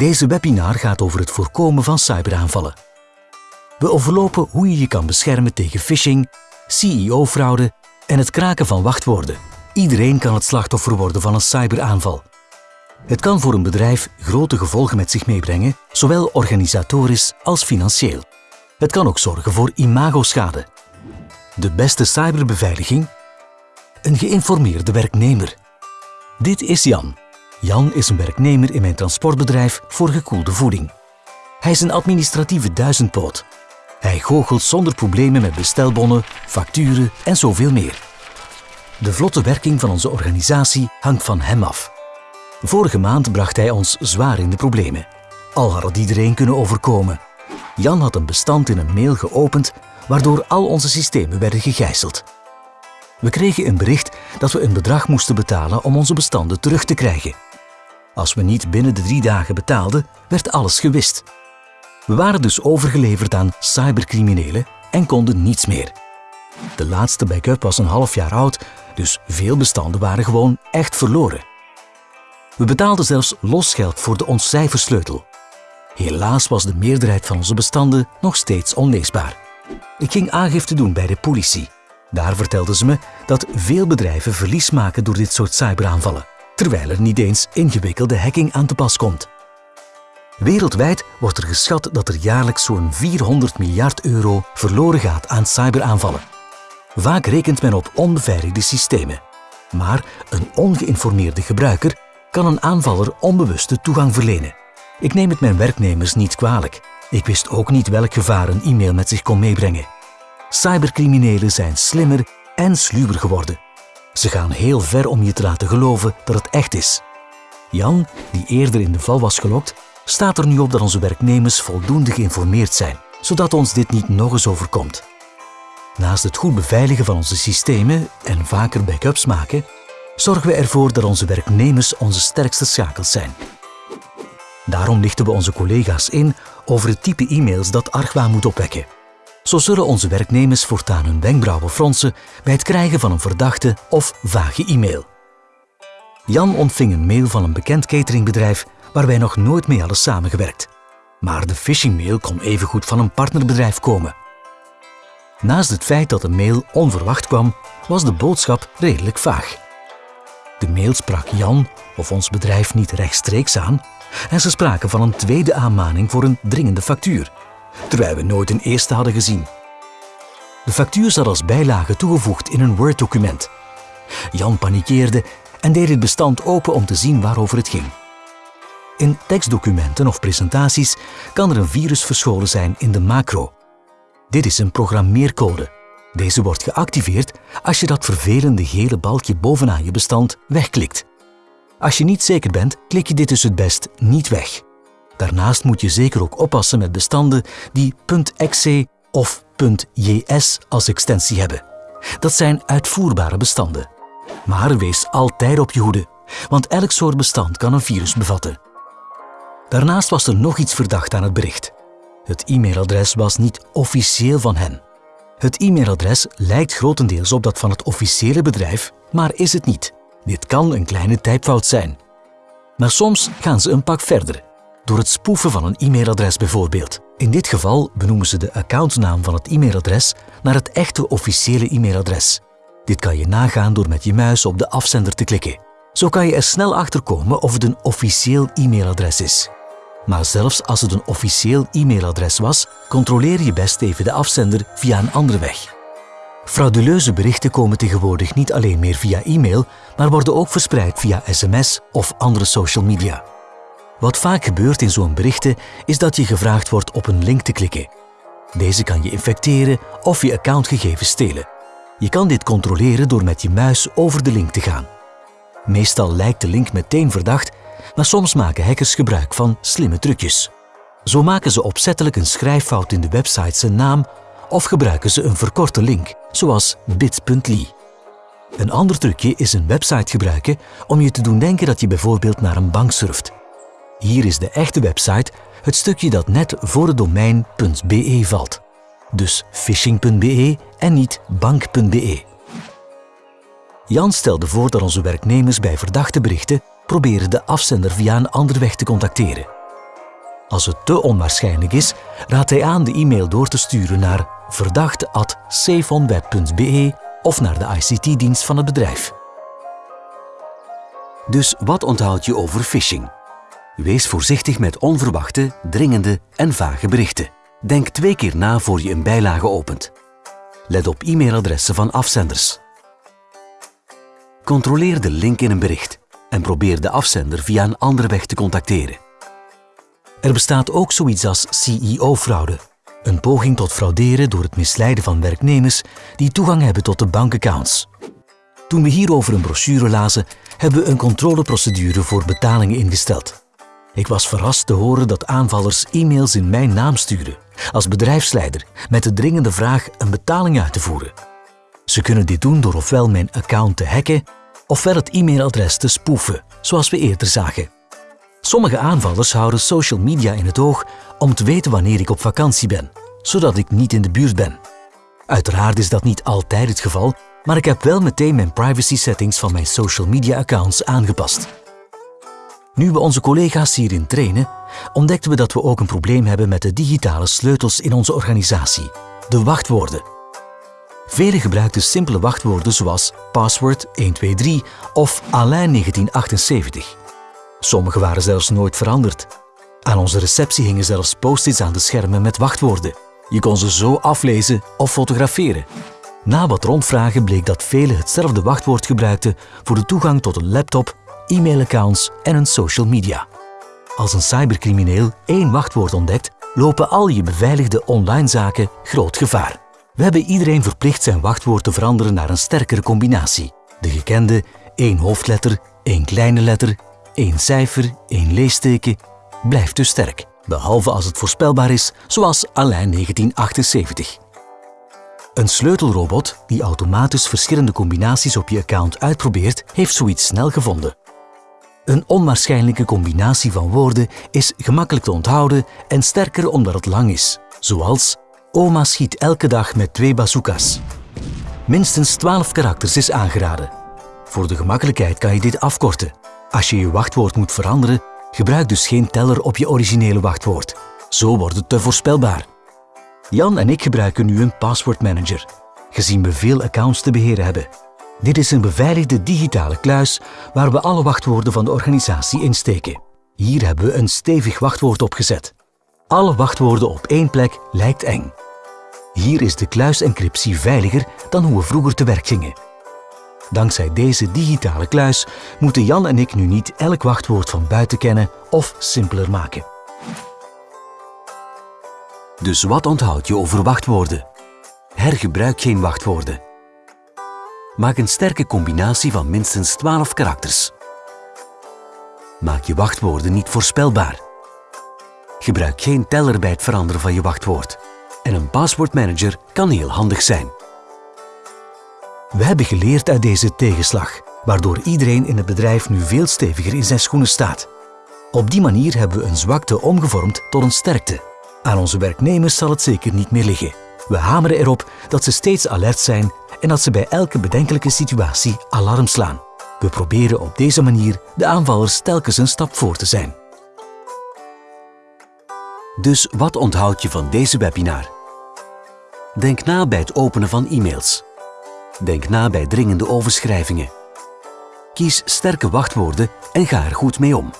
Deze webinar gaat over het voorkomen van cyberaanvallen. We overlopen hoe je je kan beschermen tegen phishing, CEO-fraude en het kraken van wachtwoorden. Iedereen kan het slachtoffer worden van een cyberaanval. Het kan voor een bedrijf grote gevolgen met zich meebrengen, zowel organisatorisch als financieel. Het kan ook zorgen voor imagoschade. De beste cyberbeveiliging? Een geïnformeerde werknemer. Dit is Jan. Jan is een werknemer in mijn transportbedrijf voor gekoelde voeding. Hij is een administratieve duizendpoot. Hij goochelt zonder problemen met bestelbonnen, facturen en zoveel meer. De vlotte werking van onze organisatie hangt van hem af. Vorige maand bracht hij ons zwaar in de problemen. Al had het iedereen kunnen overkomen. Jan had een bestand in een mail geopend waardoor al onze systemen werden gegijzeld. We kregen een bericht dat we een bedrag moesten betalen om onze bestanden terug te krijgen. Als we niet binnen de drie dagen betaalden, werd alles gewist. We waren dus overgeleverd aan cybercriminelen en konden niets meer. De laatste backup was een half jaar oud, dus veel bestanden waren gewoon echt verloren. We betaalden zelfs losgeld voor de ontcijfersleutel. Helaas was de meerderheid van onze bestanden nog steeds onleesbaar. Ik ging aangifte doen bij de politie. Daar vertelden ze me dat veel bedrijven verlies maken door dit soort cyberaanvallen, terwijl er niet eens ingewikkelde hacking aan te pas komt. Wereldwijd wordt er geschat dat er jaarlijks zo'n 400 miljard euro verloren gaat aan cyberaanvallen. Vaak rekent men op onbeveiligde systemen. Maar een ongeïnformeerde gebruiker kan een aanvaller onbewuste toegang verlenen. Ik neem het mijn werknemers niet kwalijk. Ik wist ook niet welk gevaar een e-mail met zich kon meebrengen. Cybercriminelen zijn slimmer en sluwer geworden. Ze gaan heel ver om je te laten geloven dat het echt is. Jan, die eerder in de val was gelokt, staat er nu op dat onze werknemers voldoende geïnformeerd zijn, zodat ons dit niet nog eens overkomt. Naast het goed beveiligen van onze systemen en vaker backups maken, zorgen we ervoor dat onze werknemers onze sterkste schakels zijn. Daarom lichten we onze collega's in over het type e-mails dat argwaan moet opwekken. Zo zullen onze werknemers voortaan hun wenkbrauwen fronsen bij het krijgen van een verdachte of vage e-mail. Jan ontving een mail van een bekend cateringbedrijf waar wij nog nooit mee hadden samengewerkt. Maar de phishingmail kon evengoed van een partnerbedrijf komen. Naast het feit dat de mail onverwacht kwam, was de boodschap redelijk vaag. De mail sprak Jan of ons bedrijf niet rechtstreeks aan en ze spraken van een tweede aanmaning voor een dringende factuur, terwijl we nooit een eerste hadden gezien. De factuur zat als bijlage toegevoegd in een Word-document. Jan panikeerde en deed het bestand open om te zien waarover het ging. In tekstdocumenten of presentaties kan er een virus verscholen zijn in de macro. Dit is een programmeercode. Deze wordt geactiveerd als je dat vervelende gele balkje bovenaan je bestand wegklikt. Als je niet zeker bent, klik je dit dus het best niet weg. Daarnaast moet je zeker ook oppassen met bestanden die .exe of .js als extensie hebben. Dat zijn uitvoerbare bestanden. Maar wees altijd op je hoede, want elk soort bestand kan een virus bevatten. Daarnaast was er nog iets verdacht aan het bericht. Het e-mailadres was niet officieel van hen. Het e-mailadres lijkt grotendeels op dat van het officiële bedrijf, maar is het niet. Dit kan een kleine typfout zijn. Maar soms gaan ze een pak verder, door het spoeven van een e-mailadres bijvoorbeeld. In dit geval benoemen ze de accountnaam van het e-mailadres naar het echte officiële e-mailadres. Dit kan je nagaan door met je muis op de afzender te klikken. Zo kan je er snel achter komen of het een officieel e-mailadres is. Maar zelfs als het een officieel e-mailadres was, controleer je best even de afzender via een andere weg. Frauduleuze berichten komen tegenwoordig niet alleen meer via e-mail, maar worden ook verspreid via sms of andere social media. Wat vaak gebeurt in zo'n berichten is dat je gevraagd wordt op een link te klikken. Deze kan je infecteren of je accountgegevens stelen. Je kan dit controleren door met je muis over de link te gaan. Meestal lijkt de link meteen verdacht, maar soms maken hackers gebruik van slimme trucjes. Zo maken ze opzettelijk een schrijffout in de website zijn naam of gebruiken ze een verkorte link, zoals bit.ly. Een ander trucje is een website gebruiken om je te doen denken dat je bijvoorbeeld naar een bank surft. Hier is de echte website het stukje dat net voor het domein .be valt. Dus phishing.be en niet bank.be. Jan stelde voor dat onze werknemers bij verdachte berichten proberen de afzender via een andere weg te contacteren. Als het te onwaarschijnlijk is, raadt hij aan de e-mail door te sturen naar verdachte.safeonweb.be of naar de ICT-dienst van het bedrijf. Dus wat onthoud je over phishing? Wees voorzichtig met onverwachte, dringende en vage berichten. Denk twee keer na voor je een bijlage opent. Let op e-mailadressen van afzenders. Controleer de link in een bericht en probeer de afzender via een andere weg te contacteren. Er bestaat ook zoiets als CEO-fraude, een poging tot frauderen door het misleiden van werknemers die toegang hebben tot de bankaccounts. Toen we hierover een brochure lazen, hebben we een controleprocedure voor betalingen ingesteld. Ik was verrast te horen dat aanvallers e-mails in mijn naam sturen, als bedrijfsleider, met de dringende vraag een betaling uit te voeren. Ze kunnen dit doen door ofwel mijn account te hacken, ofwel het e-mailadres te spoeven, zoals we eerder zagen. Sommige aanvallers houden social media in het oog om te weten wanneer ik op vakantie ben, zodat ik niet in de buurt ben. Uiteraard is dat niet altijd het geval, maar ik heb wel meteen mijn privacy settings van mijn social media accounts aangepast. Nu we onze collega's hierin trainen, ontdekten we dat we ook een probleem hebben met de digitale sleutels in onze organisatie, de wachtwoorden. Velen gebruikten simpele wachtwoorden zoals password 123 of Alain 1978. Sommige waren zelfs nooit veranderd. Aan onze receptie hingen zelfs post-its aan de schermen met wachtwoorden. Je kon ze zo aflezen of fotograferen. Na wat rondvragen bleek dat velen hetzelfde wachtwoord gebruikten voor de toegang tot een laptop, e-mailaccounts en een social media. Als een cybercrimineel één wachtwoord ontdekt, lopen al je beveiligde online zaken groot gevaar. We hebben iedereen verplicht zijn wachtwoord te veranderen naar een sterkere combinatie. De gekende één hoofdletter, één kleine letter, één cijfer, één leesteken blijft dus sterk. Behalve als het voorspelbaar is, zoals Alain 1978. Een sleutelrobot die automatisch verschillende combinaties op je account uitprobeert, heeft zoiets snel gevonden. Een onwaarschijnlijke combinatie van woorden is gemakkelijk te onthouden en sterker omdat het lang is, zoals Oma schiet elke dag met twee bazookas. Minstens 12 karakters is aangeraden. Voor de gemakkelijkheid kan je dit afkorten. Als je je wachtwoord moet veranderen, gebruik dus geen teller op je originele wachtwoord. Zo wordt het te voorspelbaar. Jan en ik gebruiken nu een passwordmanager, gezien we veel accounts te beheren hebben. Dit is een beveiligde digitale kluis waar we alle wachtwoorden van de organisatie insteken. Hier hebben we een stevig wachtwoord opgezet. Alle wachtwoorden op één plek lijkt eng. Hier is de kluisencryptie veiliger dan hoe we vroeger te werk gingen. Dankzij deze digitale kluis moeten Jan en ik nu niet elk wachtwoord van buiten kennen of simpeler maken. Dus wat onthoud je over wachtwoorden? Hergebruik geen wachtwoorden. Maak een sterke combinatie van minstens 12 karakters. Maak je wachtwoorden niet voorspelbaar. Gebruik geen teller bij het veranderen van je wachtwoord. En een paswoordmanager kan heel handig zijn. We hebben geleerd uit deze tegenslag, waardoor iedereen in het bedrijf nu veel steviger in zijn schoenen staat. Op die manier hebben we een zwakte omgevormd tot een sterkte. Aan onze werknemers zal het zeker niet meer liggen. We hameren erop dat ze steeds alert zijn en dat ze bij elke bedenkelijke situatie alarm slaan. We proberen op deze manier de aanvallers telkens een stap voor te zijn. Dus wat onthoud je van deze webinar? Denk na bij het openen van e-mails. Denk na bij dringende overschrijvingen. Kies sterke wachtwoorden en ga er goed mee om.